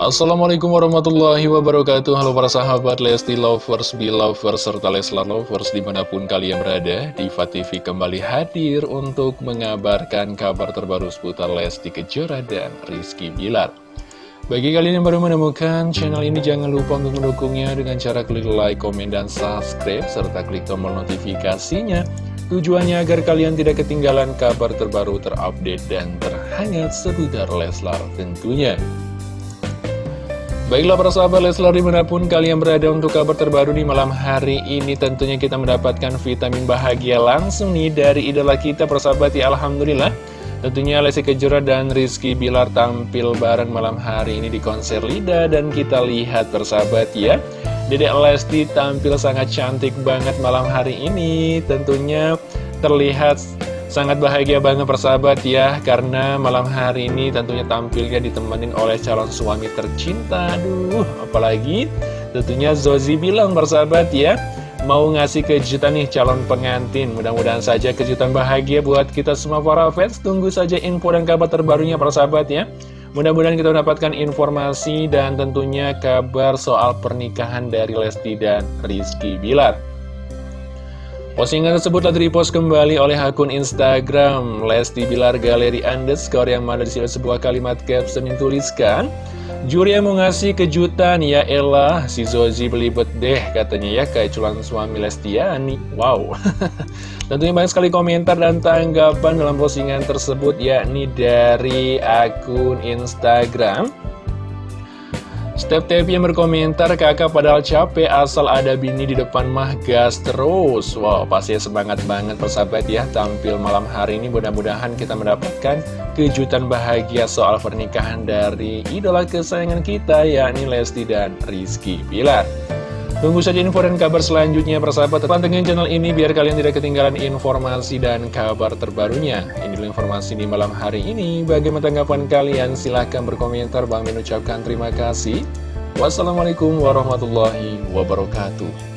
Assalamualaikum warahmatullahi wabarakatuh. Halo para sahabat Lesti Lovers, Belovers, serta Leslar Lovers di mana pun kalian berada Diva TV kembali hadir untuk mengabarkan kabar terbaru seputar Lesti Kejora dan Rizky Bilar. Bagi kalian yang baru menemukan channel ini jangan lupa untuk mendukungnya dengan cara klik like, komen, dan subscribe Serta klik tombol notifikasinya. Tujuannya agar kalian tidak ketinggalan kabar terbaru terupdate dan terhangat seputar Leslar tentunya Baiklah para sahabat Leslar di mana pun kalian berada untuk kabar terbaru di malam hari ini Tentunya kita mendapatkan vitamin bahagia langsung nih dari idola kita persahabat ya Alhamdulillah. Tentunya Lesti Kejora dan Rizky Bilar tampil bareng malam hari ini di konser Lida. Dan kita lihat persahabat ya. Dedek Lesti tampil sangat cantik banget malam hari ini. Tentunya terlihat Sangat bahagia banget persahabat ya Karena malam hari ini tentunya tampilnya ditemenin oleh calon suami tercinta. Aduh apalagi tentunya Zozi bilang persahabat ya Mau ngasih kejutan nih calon pengantin. Mudah-mudahan saja kejutan bahagia buat kita semua para fans. Tunggu saja info dan kabar terbarunya persahabat ya. Mudah-mudahan kita mendapatkan informasi dan tentunya kabar soal pernikahan dari Lesti dan Rizky Bilar Postingan tersebut telah repost kembali oleh akun Instagram. Lesti Bilar Galeri Underscore yang mana di situ sebuah kalimat caption yang tuliskan Juri yang mau ngasih kejutan. Ya elah si Zozi belibet deh katanya ya kayak culan suami Lestiani. Wow. Tentunya banyak sekali komentar dan tanggapan dalam postingan tersebut yakni dari akun Instagram Step TV yang berkomentar, kakak padahal capek asal ada bini di depan mah gas terus. Wow, pasti semangat banget persahabat ya tampil malam hari ini. Mudah-mudahan kita mendapatkan kejutan bahagia soal pernikahan dari idola kesayangan kita, yakni Lesti dan Rizky Pilar. Tunggu saja info dan kabar selanjutnya persahabat. Pantengin channel ini biar kalian tidak ketinggalan informasi dan kabar terbarunya. Ini dulu informasi di malam hari ini. Bagaimana tanggapan kalian? Silahkan berkomentar. Bang mengucapkan terima kasih. Wassalamualaikum warahmatullahi wabarakatuh